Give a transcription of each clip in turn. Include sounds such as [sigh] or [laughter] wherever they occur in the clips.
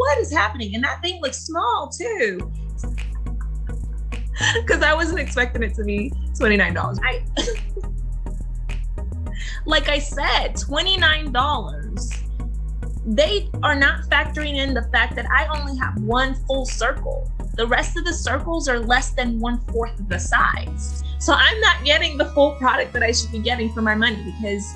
what is happening? And that thing looks small too. [laughs] Because I wasn't expecting it to be $29. I [laughs] like I said, $29. They are not factoring in the fact that I only have one full circle. The rest of the circles are less than one fourth of the size. So I'm not getting the full product that I should be getting for my money because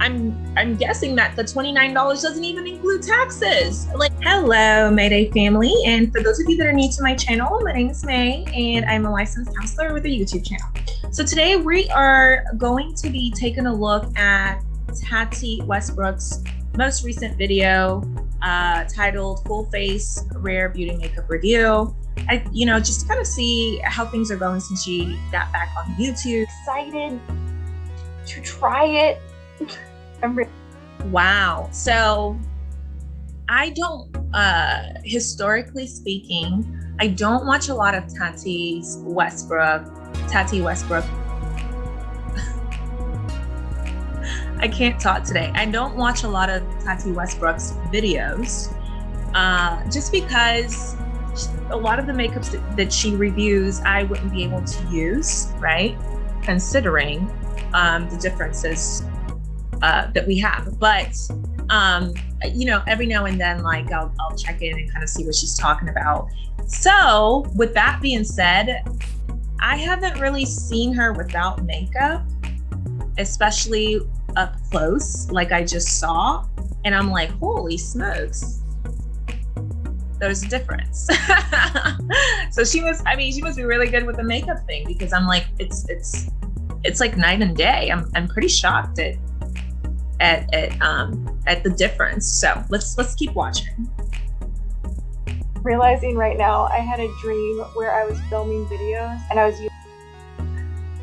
I'm I'm guessing that the $29 doesn't even include taxes. Like, hello, Mayday family. And for those of you that are new to my channel, my name is May and I'm a licensed counselor with a YouTube channel. So today we are going to be taking a look at Tati Westbrook's most recent video uh, titled Full Face Rare Beauty Makeup Review. I, you know, just to kind of see how things are going since she got back on YouTube. Excited to try it. Wow. So I don't, uh, historically speaking, I don't watch a lot of Tati's Westbrook, Tati Westbrook. [laughs] I can't talk today. I don't watch a lot of Tati Westbrook's videos uh, just because a lot of the makeups that, that, she reviews, I wouldn't be able to use, right? Considering um, the differences uh, that we have. But um, you know, every now and then, like I'll, I'll check in and kind of see what she's talking about. So, with that being said, I haven't really seen her without makeup, especially up close, like I just saw. And I'm like, holy smokes, there's a difference. [laughs] so she was, I mean, she must be really good with the makeup thing because I'm like, it's, it's, it's like night and day. I'm, I'm pretty shocked at at at um at the difference. So let's let's keep watching. Realizing right now I had a dream where I was filming videos and I was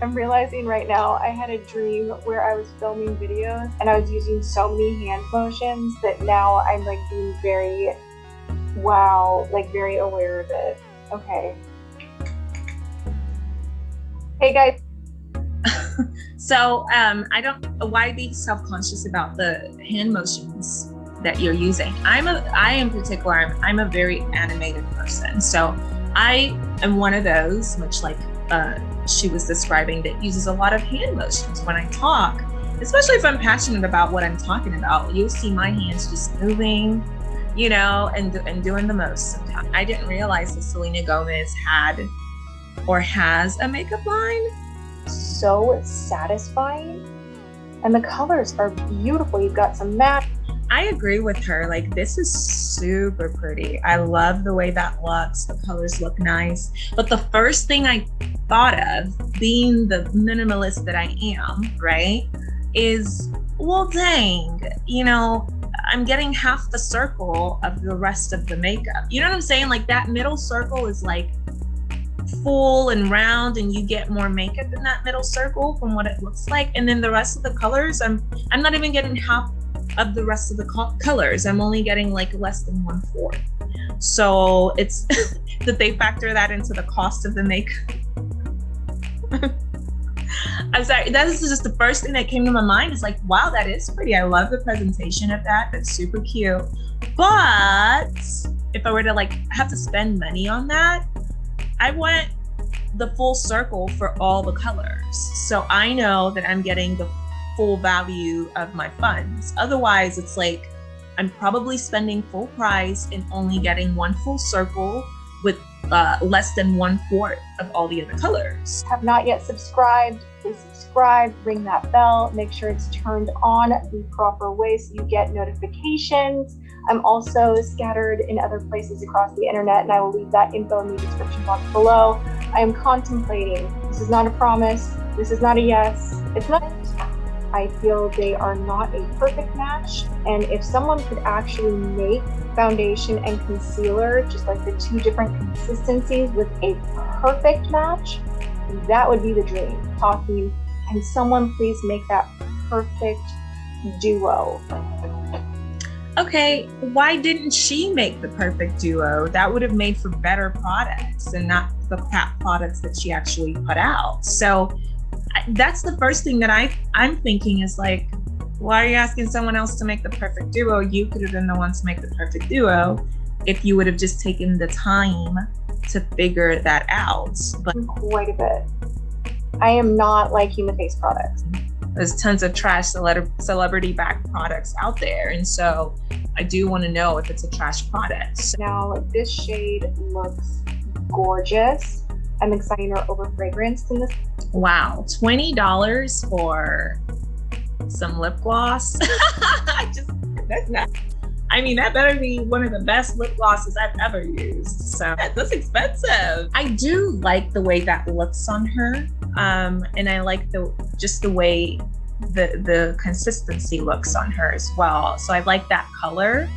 I'm realizing right now I had a dream where I was filming videos and I was using so many hand motions that now I'm like being very wow, like very aware of it. Okay. Hey guys, so um, I don't, why be self-conscious about the hand motions that you're using? I'm a, I in particular, I'm, I'm a very animated person. So I am one of those, much like uh, she was describing, that uses a lot of hand motions when I talk, especially if I'm passionate about what I'm talking about. You'll see my hands just moving, you know, and, and doing the most sometimes. I didn't realize that Selena Gomez had or has a makeup line so satisfying. And the colors are beautiful. You've got some matte. I agree with her. Like, this is super pretty. I love the way that looks. The colors look nice. But the first thing I thought of, being the minimalist that I am, right, is, well, dang, you know, I'm getting half the circle of the rest of the makeup. You know what I'm saying? Like, that middle circle is like full and round and you get more makeup in that middle circle from what it looks like. And then the rest of the colors i'm i'm not even getting half of the rest of the co colors. I'm only getting like less than one fourth. So it's [laughs] that they factor that into the cost of the makeup. [laughs] I'm sorry that is just the first thing that came to my mind. Is like wow that is pretty. I love the presentation of that. That's super cute. But if i were to like have to spend money on that I want the full circle for all the colors. So I know that I'm getting the full value of my funds. Otherwise, it's like I'm probably spending full price and only getting one full circle with uh, less than one fourth of all the other colors. Have not yet subscribed, please subscribe, ring that bell, make sure it's turned on the proper way so you get notifications. I'm also scattered in other places across the internet, and I will leave that info in the description box below. I am contemplating. This is not a promise. This is not a yes. It's not. I feel they are not a perfect match. And if someone could actually make foundation and concealer, just like the two different consistencies with a perfect match, that would be the dream. Talking, can someone please make that perfect duo? Okay, why didn't she make the perfect duo? That would have made for better products and not the products that she actually put out. So that's the first thing that I I'm thinking is like, why are you asking someone else to make the perfect duo? You could have been the one to make the perfect duo. if you would have just taken the time to figure that out. But quite a bit. I am not like human face products. There's tons of trash celebrity backed products out there. And so I do want to know if it's a trash product. Now, this shade looks gorgeous. I'm excited over fragrance in this. Wow, $20 for some lip gloss. [laughs] I just, that's not. I mean, that better be one of the best lip glosses I've ever used. So [laughs] that's expensive. I do like the way that looks on her. Um, and I like the just the way the the consistency looks on her as well. So I like that color.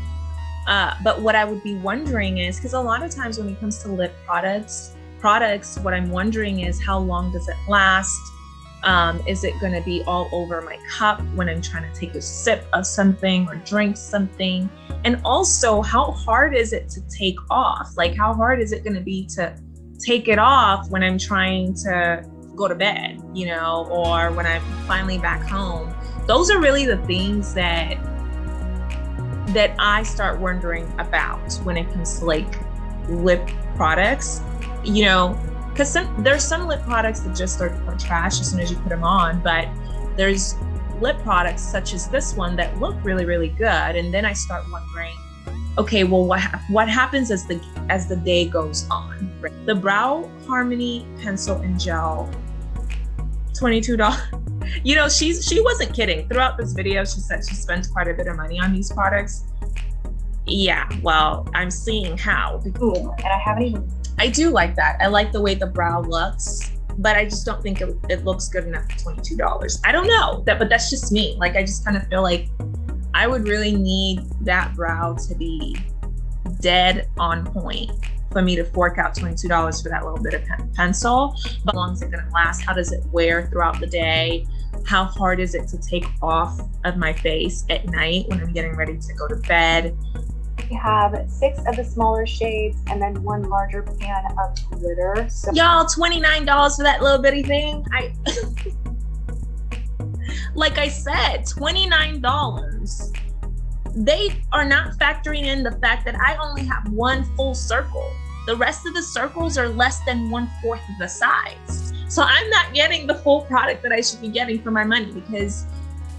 Uh, but what I would be wondering is because a lot of times when it comes to lip products, products, what I'm wondering is how long does it last? Um, is it going to be all over my cup when I'm trying to take a sip of something or drink something? And also, how hard is it to take off? Like, how hard is it going to be to take it off when I'm trying to go to bed, you know, or when I'm finally back home? Those are really the things that that I start wondering about when it comes to like lip products. You know, because some there's some lip products that just are, are trash as soon as you put them on, but there's lip products such as this one that look really really good, and then I start wondering, okay, well what what happens as the as the day goes on? The Brow Harmony pencil and gel, twenty two dollars. [laughs] You know, she's she wasn't kidding. Throughout this video, she said she spends quite a bit of money on these products. Yeah, well, I'm seeing how. Ooh, and I haven't even I do like that. I like the way the brow looks, but I just don't think it, it looks good enough for $22. I don't know that, but that's just me. Like, I just kind of feel like I would really need that brow to be dead on point for me to fork out $22 for that little bit of pen pencil. But how long is it gonna last? How does it wear throughout the day? How hard is it to take off of my face at night when I'm getting ready to go to bed? We have six of the smaller shades and then one larger pan of glitter. So Y'all, $29 for that little bitty thing. I [laughs] like I said, $29. They are not factoring in the fact that I only have one full circle. The rest of the circles are less than one fourth of the size. So I'm not getting the full product that I should be getting for my money because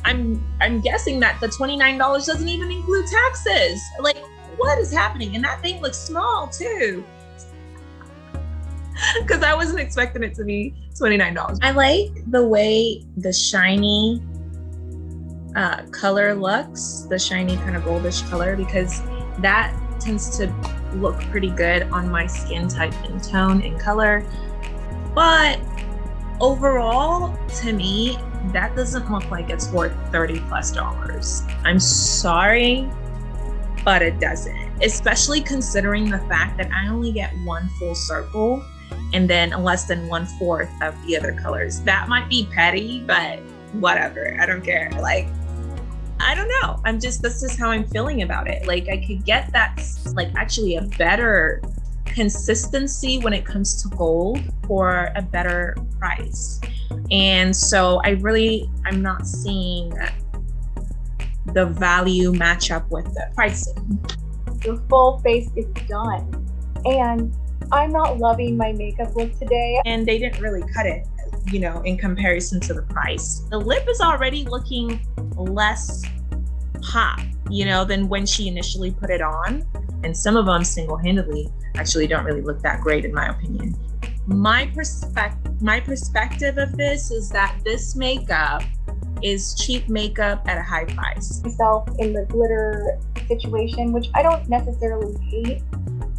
I'm I'm guessing that the $29 doesn't even include taxes. Like what is happening? And that thing looks small too. [laughs] Because I wasn't expecting it to be $29. I like the way the shiny uh, color looks, the shiny kind of goldish color, because that tends to look pretty good on my skin type and tone and color. But overall, to me, that doesn't look like it's worth 30 plus dollars. I'm sorry but it doesn't, especially considering the fact that I only get one full circle and then less than one fourth of the other colors. That might be petty, but whatever. I don't care. Like, I don't know. I'm just, this is how I'm feeling about it. Like, I could get that, like, actually a better consistency when it comes to gold for a better price. And so I really, I'm not seeing the value match up with the pricing. The full face is done. And I'm not loving my makeup look today. And they didn't really cut it, you know, in comparison to the price. The lip is already looking less pop, you know, than when she initially put it on. And some of them single-handedly actually don't really look that great in my opinion. My perspective my perspective of this is that this makeup is cheap makeup at a high price. Myself in the glitter situation, which I don't necessarily hate.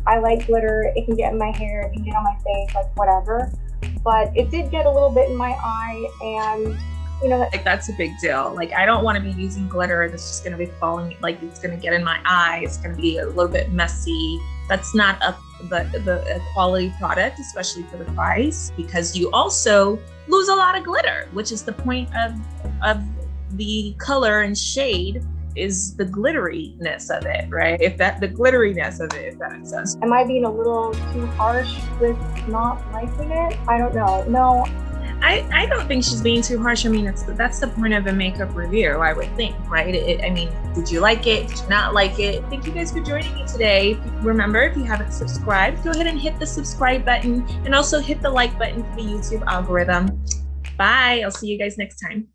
I like glitter. It can get in my hair, it can get on my face, like whatever. But it did get a little bit in my eye and you know like that's a big deal like i don't want to be using glitter that's just going to be falling like it's going to get in my eye it's going to be a little bit messy that's not a the, the a quality product especially for the price because you also lose a lot of glitter which is the point of of the color and shade is the glitteriness of it, right? If that the glitteriness of it, if that makes sense. Am I being a little too harsh with not liking it? I don't know. No. I, I don't think she's being too harsh. I mean, it's that's the point of a makeup review, I would think, right? It, I mean, did you like it? Did you not like it? Thank you guys for joining me today. Remember, if you haven't subscribed, go ahead and hit the subscribe button and also hit the like button for the YouTube algorithm. Bye. I'll see you guys next time.